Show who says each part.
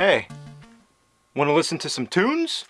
Speaker 1: Hey, want to listen to some tunes?